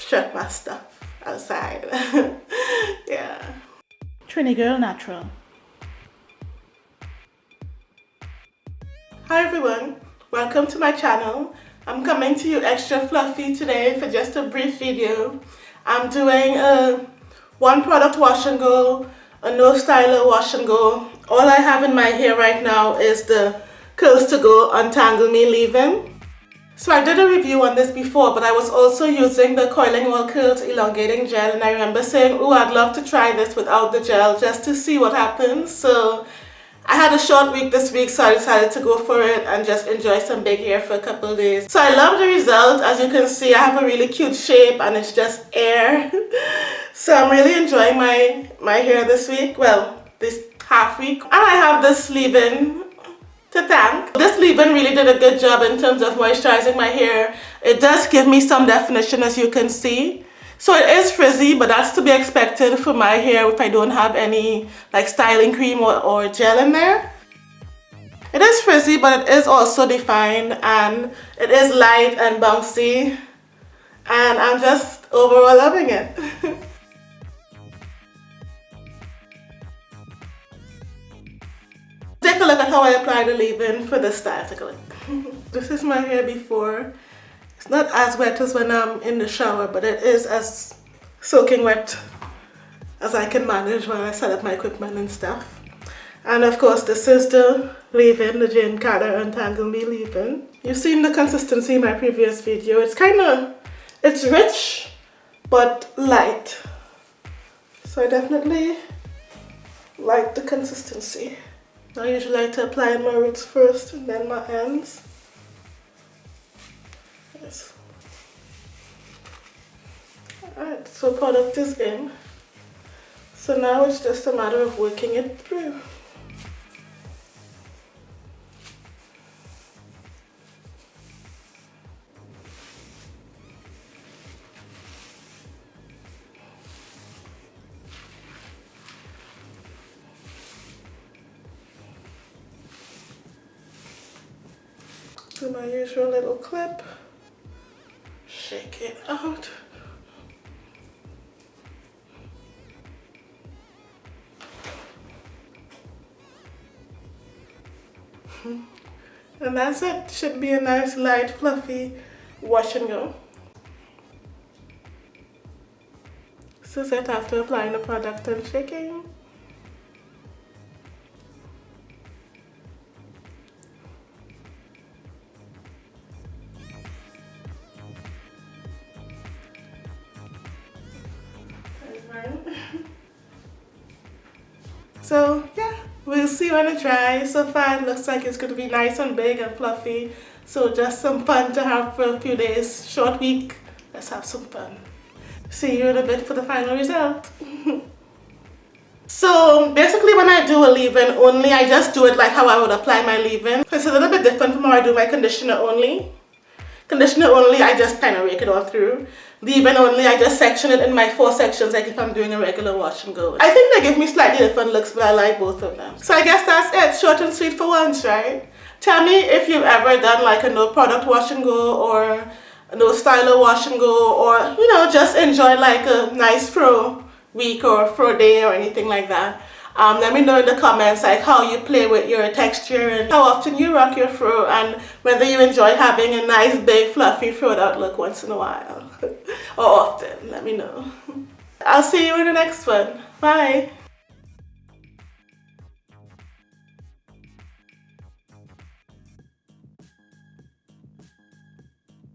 strut my stuff outside. yeah. Trini Girl Natural. Hi everyone, welcome to my channel. I'm coming to you extra fluffy today for just a brief video. I'm doing a one product wash and go, a no styler wash and go. All I have in my hair right now is the Curls to Go Untangle Me leave-in. So I did a review on this before, but I was also using the Coiling All Curls Elongating Gel, and I remember saying, oh, I'd love to try this without the gel just to see what happens. So I had a short week this week, so I decided to go for it and just enjoy some big hair for a couple days. So I love the result. As you can see, I have a really cute shape and it's just air. so I'm really enjoying my, my hair this week. Well, this half week. And I have this leave-in to thank. This leave-in really did a good job in terms of moisturizing my hair. It does give me some definition as you can see. So it is frizzy, but that's to be expected for my hair if I don't have any like styling cream or, or gel in there. It is frizzy, but it is also defined and it is light and bouncy. And I'm just overall loving it. Take a look at how I apply the leave-in for this style. Take a look. this is my hair before. It's not as wet as when I'm in the shower, but it is as soaking wet as I can manage while I set up my equipment and stuff. And of course, this is the leave-in, the Jane Carter Untangle Me leave-in. You've seen the consistency in my previous video. It's kind of, it's rich, but light. So I definitely like the consistency. I usually like to apply my roots first and then my ends. Yes. Alright, so product is in. So now it's just a matter of working it through. Do my usual little clip, shake it out. And that's it. Should be a nice light fluffy wash and go. Is it after applying the product and shaking. so yeah, we'll see when it dries. So far it looks like it's going to be nice and big and fluffy. So just some fun to have for a few days. Short week. Let's have some fun. See you in a bit for the final result. so basically when I do a leave-in only, I just do it like how I would apply my leave-in. It's a little bit different from how I do my conditioner only. Conditioner only, I just kind of rake it all through. Leave-in only, I just section it in my four sections like if I'm doing a regular wash and go. I think they give me slightly different looks, but I like both of them. So I guess that's it, short and sweet for once, right? Tell me if you've ever done like a no product wash and go or no styler wash and go or, you know, just enjoy like a nice fro week or fro day or anything like that. Um, let me know in the comments like how you play with your texture and how often you rock your fro and whether you enjoy having a nice big fluffy fro out look once in a while or often. Let me know. I'll see you in the next one. Bye